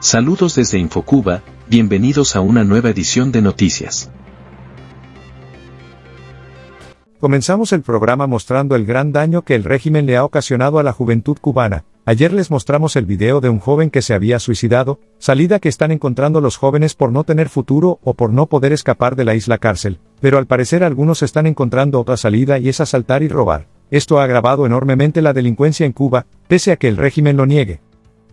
Saludos desde Infocuba, bienvenidos a una nueva edición de Noticias. Comenzamos el programa mostrando el gran daño que el régimen le ha ocasionado a la juventud cubana. Ayer les mostramos el video de un joven que se había suicidado, salida que están encontrando los jóvenes por no tener futuro o por no poder escapar de la isla cárcel, pero al parecer algunos están encontrando otra salida y es asaltar y robar. Esto ha agravado enormemente la delincuencia en Cuba, pese a que el régimen lo niegue.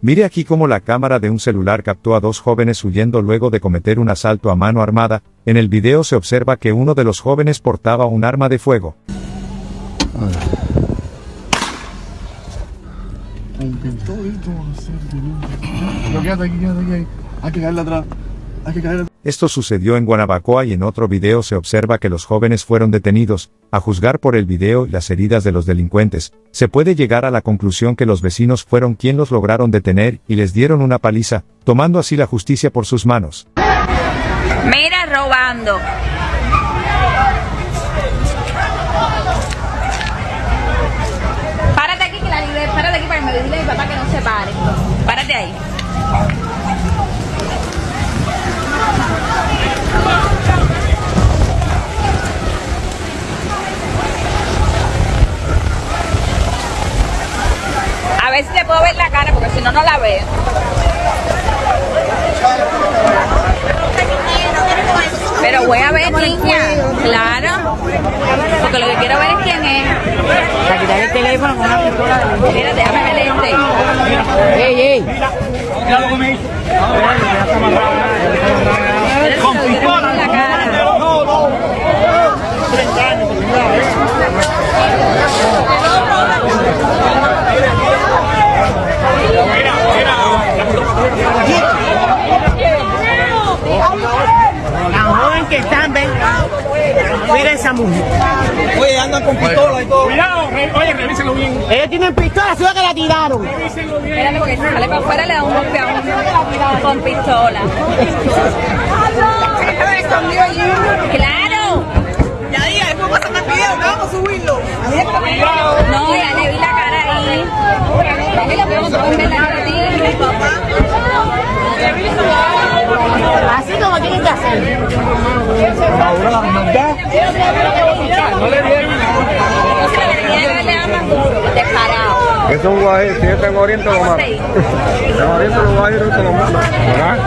Mire aquí cómo la cámara de un celular captó a dos jóvenes huyendo luego de cometer un asalto a mano armada, en el video se observa que uno de los jóvenes portaba un arma de fuego. Esto sucedió en Guanabacoa y en otro video se observa que los jóvenes fueron detenidos, a juzgar por el video y las heridas de los delincuentes, se puede llegar a la conclusión que los vecinos fueron quien los lograron detener y les dieron una paliza, tomando así la justicia por sus manos. Mira, robando. Párate aquí que la libre, párate aquí para que me dile a mi papá que no se pare. Párate ahí. No, no la veo. Pero voy a ver, niña. Claro. Porque lo que quiero ver es quién es. Para quitar el teléfono con una pistola de Mira, déjame ver este. ¡Ey, ey! Con pistola. la cara. Tan joven que están, ven. Mira esa mujer. Oye, andan con pistola y todo. Cuidado, re- oye, revísenlo bien. Ellos tienen pistola, solo que la tiraron. Revísenlo bien. Espérate porque si sale para afuera le da un golpe a uno con pistola. ¡Claro! Ya diga, después pasan el video, que vamos a subirlo. No, ya le vi la cara ahí. Pero no pueden ver la cara de ti, papá. Así como tienen que hacer. No le dieron. O sea, le tenía que haberle dado más duro, descarado. Eso es un guajiro, si yo tengo oriente lo mato. Sí. Tengo oriente los guajiros te lo mato. ¿Verdad?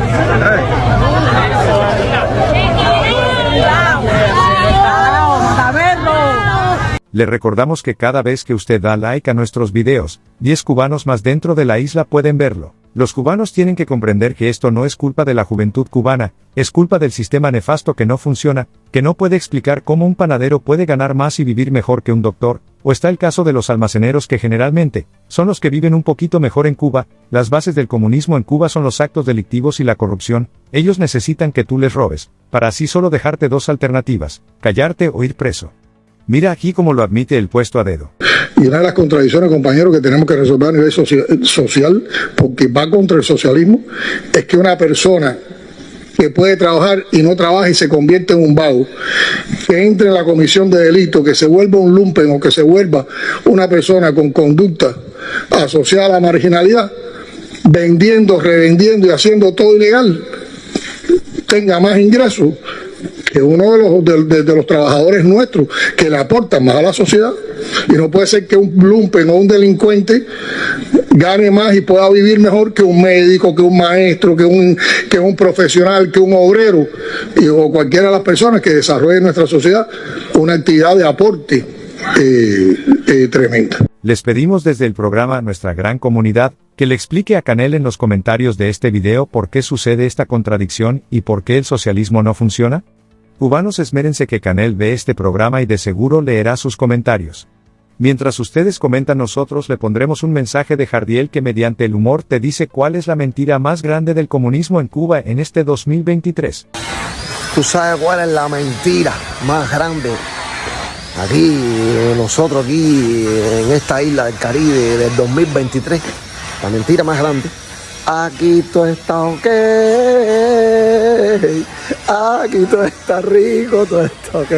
Le recordamos que cada vez que usted da like a nuestros videos, 10 cubanos más dentro de la isla pueden verlo. Los cubanos tienen que comprender que esto no es culpa de la juventud cubana, es culpa del sistema nefasto que no funciona, que no puede explicar cómo un panadero puede ganar más y vivir mejor que un doctor, o está el caso de los almaceneros que generalmente, son los que viven un poquito mejor en Cuba, las bases del comunismo en Cuba son los actos delictivos y la corrupción, ellos necesitan que tú les robes, para así solo dejarte dos alternativas, callarte o ir preso. Mira aquí cómo lo admite el puesto a dedo. Y una de las contradicciones, compañeros, que tenemos que resolver a nivel socia- social, porque va contra el socialismo, es que una persona que puede trabajar y no trabaja y se convierte en un vago, que entre en la comisión de delito, que se vuelva un lumpen o que se vuelva una persona con conducta asociada a la marginalidad, vendiendo, revendiendo y haciendo todo ilegal, tenga más ingresos que uno de los, de, los trabajadores nuestros que le aportan más a la sociedad. Y no puede ser que un lumpen o un delincuente gane más y pueda vivir mejor que un médico, que un maestro, que un, que un profesional, que un obrero o cualquiera de las personas que desarrolle en nuestra sociedad una actividad de aporte eh, eh, tremenda. Les pedimos desde el programa a nuestra gran comunidad, que le explique a Canel en los comentarios de este video por qué sucede esta contradicción y por qué el socialismo no funciona. Cubanos esmérense que Canel ve este programa y de seguro leerá sus comentarios. Mientras ustedes comentan nosotros le pondremos un mensaje de Jardiel que mediante el humor te dice cuál es la mentira más grande del comunismo en Cuba en este 2023. Tú sabes cuál es la mentira más grande. Aquí, nosotros aquí en esta isla del Caribe del 2023, la mentira más grande. Aquí todo está ok, aquí todo está rico, todo está ok.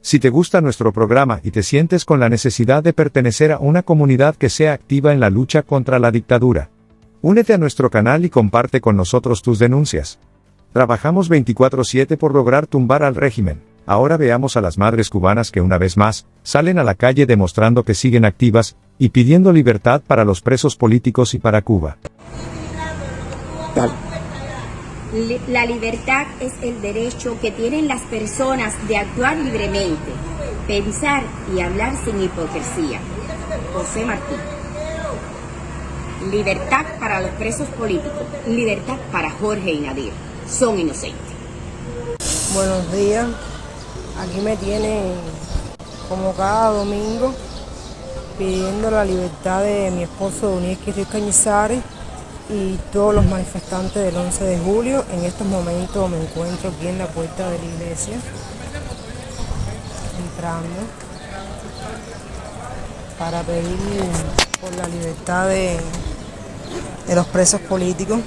Si te gusta nuestro programa y te sientes con la necesidad de pertenecer a una comunidad que sea activa en la lucha contra la dictadura, Únete a nuestro canal y comparte con nosotros tus denuncias. Trabajamos 24/7 por lograr tumbar al régimen. Ahora veamos a las madres cubanas que una vez más, salen a la calle demostrando que siguen activas, y pidiendo libertad para los presos políticos y para Cuba. La libertad es el derecho que tienen las personas de actuar libremente, pensar y hablar sin hipocresía. José Martí. Libertad para los presos políticos, libertad para Jorge y Nadir. Son inocentes. Buenos días. Aquí me tienen como cada domingo pidiendo la libertad de mi esposo Donieski Ruiz Cañizares y todos los manifestantes del 11 de julio. En estos momentos me encuentro aquí en la puerta de la iglesia, entrando para pedir por la libertad de, de los presos políticos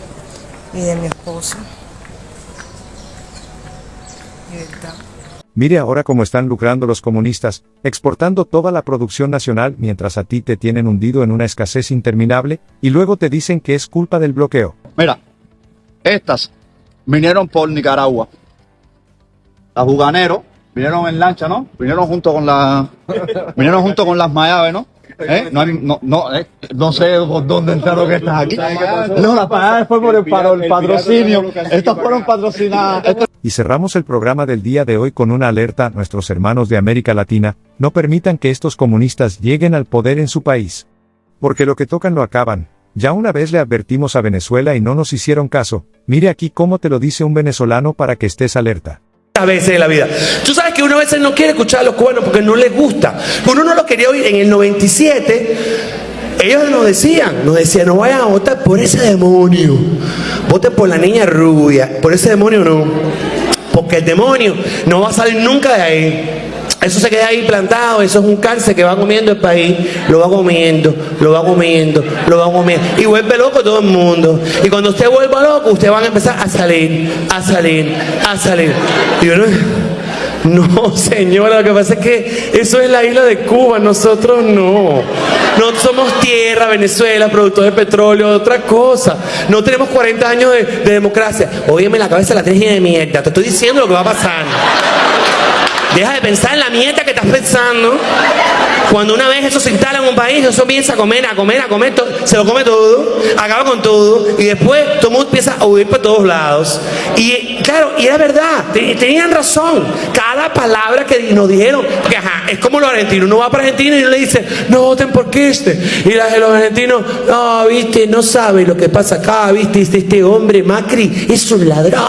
y de mi esposo. Libertad. Mire ahora cómo están lucrando los comunistas, exportando toda la producción nacional mientras a ti te tienen hundido en una escasez interminable, y luego te dicen que es culpa del bloqueo. Mira, estas vinieron por Nicaragua. Las juganeros vinieron en lancha, ¿no? Vinieron junto con la, vinieron junto con las Mayave, ¿no? ¿Eh? No, hay- no, no, eh, no sé por dónde entraron que estás aquí. No, las Mayave fue por el patrocinio. Estas fueron patrocinadas. Y cerramos el programa del día de hoy con una alerta a nuestros hermanos de América Latina, no permitan que estos comunistas lleguen al poder en su país. Porque lo que tocan lo acaban. Ya una vez le advertimos a Venezuela y no nos hicieron caso, mire aquí cómo te lo dice un venezolano para que estés alerta. a veces de la vida. Tú sabes que uno a veces no quiere escuchar a los cubanos porque no les gusta. Uno no lo quería oír. En el 97, ellos nos decían, nos decían, no vayan a votar por ese demonio. Voten por la niña rubia. Por ese demonio no. Porque el demonio no va a salir nunca de ahí. Eso se queda ahí plantado, eso es un cáncer que va comiendo el país, lo va comiendo, lo va comiendo, lo va comiendo. Y vuelve loco todo el mundo. Y cuando usted vuelva loco, usted van a empezar a salir, a salir, a salir. Y uno, no, señora, lo que pasa es que eso es la isla de Cuba, nosotros no. No somos tierra, Venezuela, productor de petróleo, otra cosa. No tenemos 40 años de, de democracia. Óyeme la cabeza la tienes de mierda. Te estoy diciendo lo que va a pasar. Deja de pensar en la mierda que estás pensando. Cuando una vez eso se instala en un país, eso empieza a comer, a comer, a comer, se lo come todo, acaba con todo, y después todo el mundo empieza a huir por todos lados. Y claro, y era verdad, te- tenían razón. Cada palabra que nos dijeron, porque ajá, es como los argentinos, uno va para Argentina y uno le dice, no voten por Kirchner. Y los argentinos, no, viste, no sabe lo que pasa acá, viste, este, este hombre Macri es un ladrón.